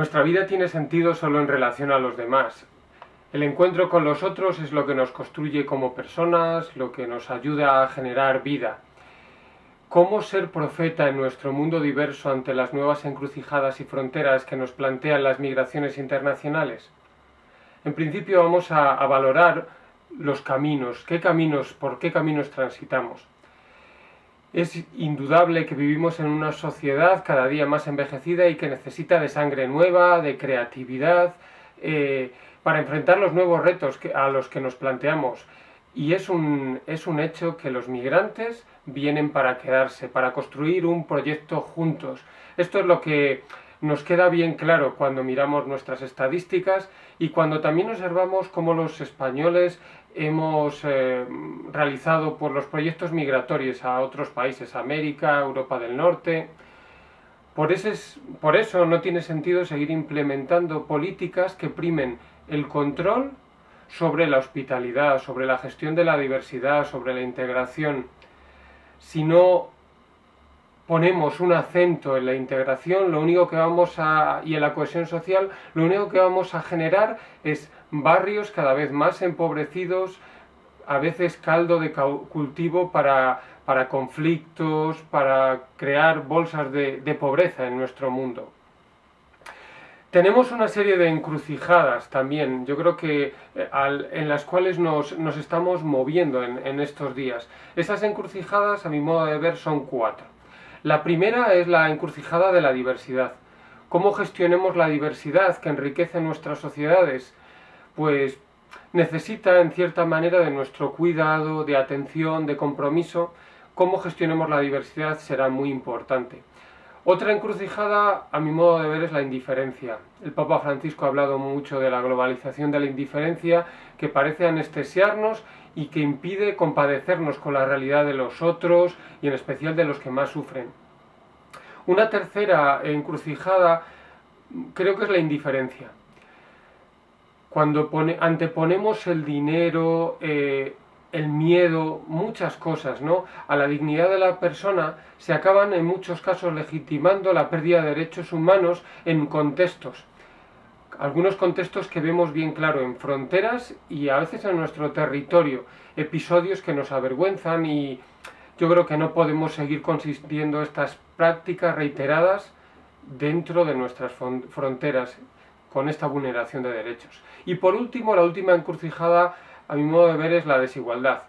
Nuestra vida tiene sentido solo en relación a los demás. El encuentro con los otros es lo que nos construye como personas, lo que nos ayuda a generar vida. ¿Cómo ser profeta en nuestro mundo diverso ante las nuevas encrucijadas y fronteras que nos plantean las migraciones internacionales? En principio vamos a, valorar los caminos, qué caminos, por qué caminos transitamos. Es indudable que vivimos en una sociedad cada día más envejecida y que necesita de sangre nueva, de creatividad, eh, para enfrentar los nuevos retos a los que nos planteamos. Y es un, es un hecho que los migrantes vienen para quedarse, para construir un proyecto juntos. Esto es lo que nos queda bien claro cuando miramos nuestras estadísticas y cuando también observamos cómo los españoles hemos eh, realizado por los proyectos migratorios a otros países, América, Europa del Norte. Por, ese, por eso no tiene sentido seguir implementando políticas que primen el control sobre la hospitalidad, sobre la gestión de la diversidad, sobre la integración, sino ponemos un acento en la integración, lo único que vamos a, y en la cohesión social, lo único que vamos a generar es barrios cada vez más empobrecidos, a veces caldo de cultivo para, para conflictos, para crear bolsas de, pobreza en nuestro mundo. Tenemos una serie de encrucijadas también, yo creo que eh, en las cuales nos, nos estamos moviendo en, en estos días. Esas encrucijadas, a mi modo de ver, son cuatro. La primera es la encrucijada de la diversidad. ¿Cómo gestionemos la diversidad que enriquece nuestras sociedades? Pues necesita en cierta manera de nuestro cuidado, de atención, de compromiso. Cómo gestionemos la diversidad será muy importante. Otra encrucijada, a mi modo de ver, es la indiferencia. El Papa Francisco ha hablado mucho de la globalización de la indiferencia, que parece anestesiarnos y que impide compadecernos con la realidad de los otros y en especial de los que más sufren. Una tercera encrucijada creo que es la indiferencia. Cuando pone, anteponemos el dinero, eh, el miedo, muchas cosas, ¿no? A la dignidad de la persona se acaban en muchos casos legitimando la pérdida de derechos humanos en contextos algunos contextos que vemos bien claro en fronteras y a veces en nuestro territorio, episodios que nos avergüenzan y yo creo que no podemos seguir consistiendo estas prácticas reiteradas dentro de nuestras fronteras con esta vulneración de derechos. Y por último, la última encrucijada, a mi modo de ver, es la desigualdad.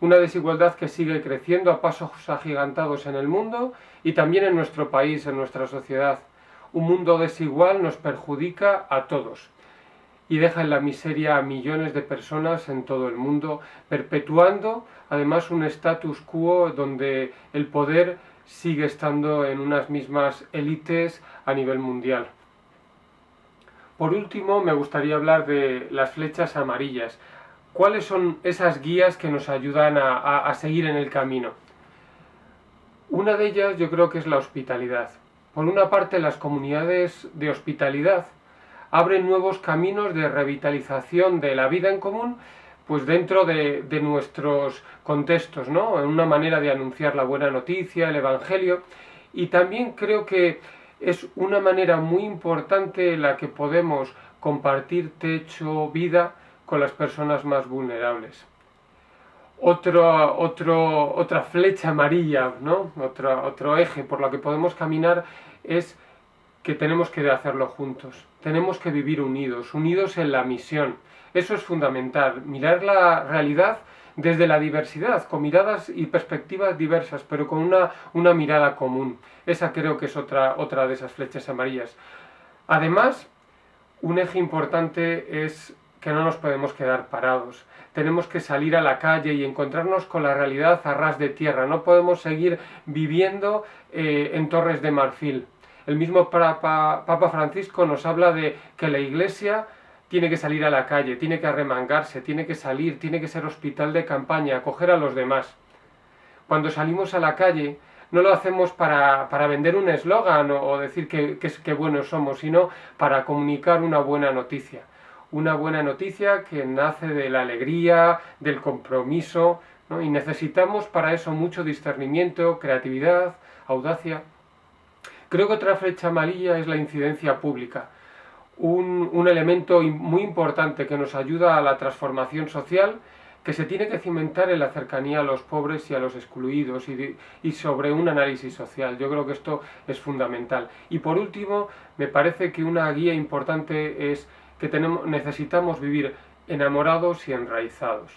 Una desigualdad que sigue creciendo a pasos agigantados en el mundo y también en nuestro país, en nuestra sociedad un mundo desigual nos perjudica a todos y deja en la miseria a millones de personas en todo el mundo, perpetuando además un status quo donde el poder sigue estando en unas mismas élites a nivel mundial. Por último, me gustaría hablar de las flechas amarillas. ¿Cuáles son esas guías que nos ayudan a, a, a seguir en el camino? Una de ellas yo creo que es la hospitalidad. Por una parte, las comunidades de hospitalidad abren nuevos caminos de revitalización de la vida en común, pues dentro de, de nuestros contextos, ¿no? Una manera de anunciar la buena noticia, el Evangelio, y también creo que es una manera muy importante en la que podemos compartir techo, vida con las personas más vulnerables otro, otro, otra flecha amarilla, ¿no? Otro, otro eje por lo que podemos caminar es que tenemos que hacerlo juntos, tenemos que vivir unidos, unidos en la misión. Eso es fundamental, mirar la realidad desde la diversidad, con miradas y perspectivas diversas, pero con una, una mirada común. Esa creo que es otra, otra de esas flechas amarillas. Además, un eje importante es que no nos podemos quedar parados. Tenemos que salir a la calle y encontrarnos con la realidad a ras de tierra. No podemos seguir viviendo eh, en torres de marfil. El mismo Papa, Francisco nos habla de que la Iglesia tiene que salir a la calle, tiene que arremangarse, tiene que salir, tiene que ser hospital de campaña, acoger a los demás. Cuando salimos a la calle, no lo hacemos para, para vender un eslogan o, o, decir que, que, que buenos somos, sino para comunicar una buena noticia una buena noticia que nace de la alegría, del compromiso, y necesitamos para eso mucho discernimiento, creatividad, audacia. Creo que otra flecha amarilla es la incidencia pública. un, un elemento muy importante que nos ayuda a la transformación social que se tiene que cimentar en la cercanía a los pobres y a los excluidos y, y, sobre un análisis social. Yo creo que esto es fundamental. Y por último, me parece que una guía importante es que necesitamos vivir enamorados y enraizados.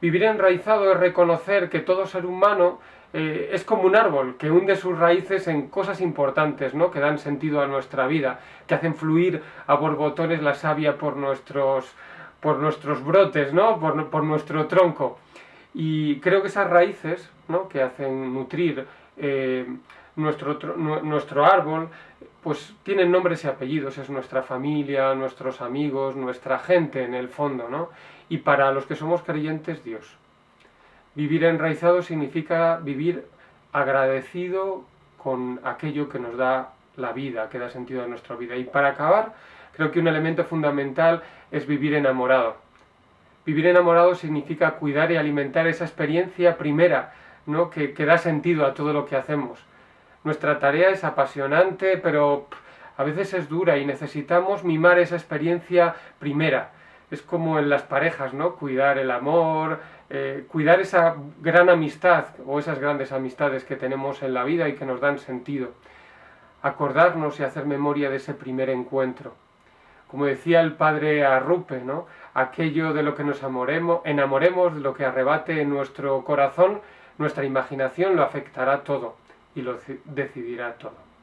Vivir enraizado es reconocer que todo ser humano eh, es como un árbol que hunde sus raíces en cosas importantes, ¿no? que dan sentido a nuestra vida, que hacen fluir a borbotones la savia por nuestros, por nuestros brotes, ¿no? por, por nuestro tronco. Y creo que esas raíces ¿no? que hacen nutrir eh, nuestro árbol, pues tienen nombres y apellidos, es nuestra familia, nuestros amigos, nuestra gente en el fondo, ¿no? Y para los que somos creyentes, Dios. Vivir enraizado significa vivir agradecido con aquello que nos da la vida, que da sentido a nuestra vida. Y para acabar, creo que un elemento fundamental es vivir enamorado. Vivir enamorado significa cuidar y alimentar esa experiencia primera, ¿no? que, da sentido a todo lo que hacemos. Nuestra tarea es apasionante, pero a veces es dura y necesitamos mimar esa experiencia primera. Es como en las parejas, ¿no? Cuidar el amor, eh, cuidar esa gran amistad o esas grandes amistades que tenemos en la vida y que nos dan sentido. Acordarnos y hacer memoria de ese primer encuentro. Como decía el padre Arrupe, ¿no? Aquello de lo que nos amoremos, enamoremos, de lo que arrebate nuestro corazón, nuestra imaginación lo afectará todo y lo decidirá todo.